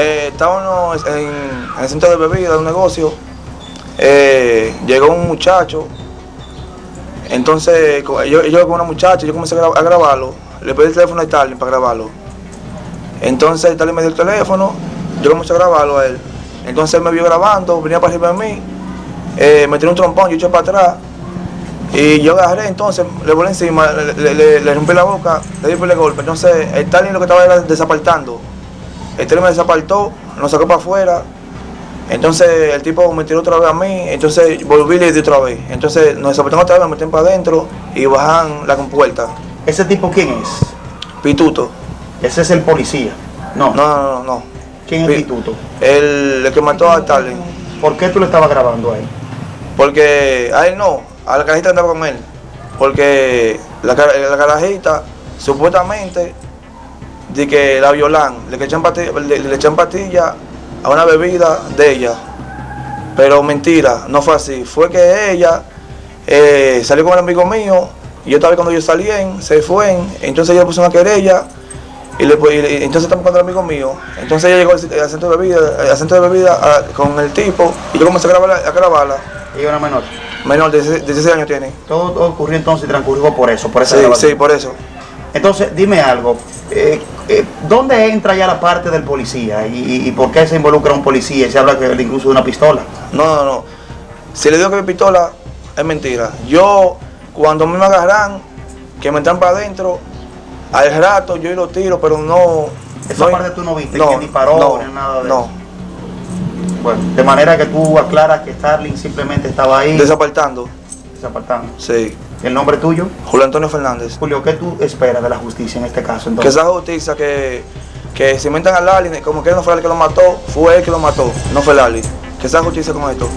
Eh, estábamos en, el centro de bebida de un negocio. Eh, llegó un muchacho. Entonces, yo, con una muchacha, yo comencé a, gra- a grabarlo. Le pedí el teléfono a Stalin para grabarlo. Entonces, Stalin me dio el teléfono. Yo comencé a grabarlo a él. Entonces, él me vio grabando, venía para arriba de mí. eh, me tiró un trompón, yo eché para atrás. Y yo agarré, entonces le volé encima, le, rompí la boca, le di por el golpe. Entonces, Stalin lo que estaba era desapartando. El Stalin me desapartó, nos sacó para afuera. Entonces, el tipo me tiró otra vez a mí. Entonces, volví y le di otra vez. Entonces, nos desapartaron otra vez, me metieron para adentro y bajan la compuerta. ¿Ese tipo quién es? Pituto. Ese es el policía. No. No, no, no, no. ¿Quién es Pi- Pituto? El, el que mató a Stalin. ¿Por qué tú le estabas grabando a él? Porque a él no, a la carajita andaba con él. Porque la, la carajita, supuestamente, de que la violan, le echan patilla, le, le echan patilla a una bebida de ella. Pero mentira, no fue así. Fue que ella eh, salió con el amigo mío, y yo estaba cuando ellos salían, se fue, entonces ella puso una querella, y, le, y entonces estamos con el amigo mío. Entonces ella llegó al, al centro de bebida, al centro de bebida a- con el tipo, y yo comencé a grabarla. A grabarla. Ella era menor. Menor de 16 16 años tiene. Todo, todo ocurrió entonces y transcurrió por eso, por esa Sí, grabación. sí, por eso. Entonces, dime algo. eh, ¿Dónde entra ya la parte del policía? ¿Y, y- por qué se involucra un policía? Y se habla que incluso de una pistola. No, no, no. Si le digo que mi pistola es mentira. Yo, cuando me agarran, que me entran para adentro, al rato yo lo tiro, pero no. Esa no- parte tú no viste, no, que disparó no, ni nada de no. eso. Bueno, de manera que tú aclaras que Starling simplemente estaba ahí Desapartando. desapartando. Sí. ¿El nombre tuyo? Julio Antonio Fernández. Julio, ¿qué tú esperas de la justicia en este caso? Que Entonces? esa justicia que, que si inventan a Lali, como que no fue el que lo mató, fue él que lo mató, no fue Lali. Que esa justicia con esto.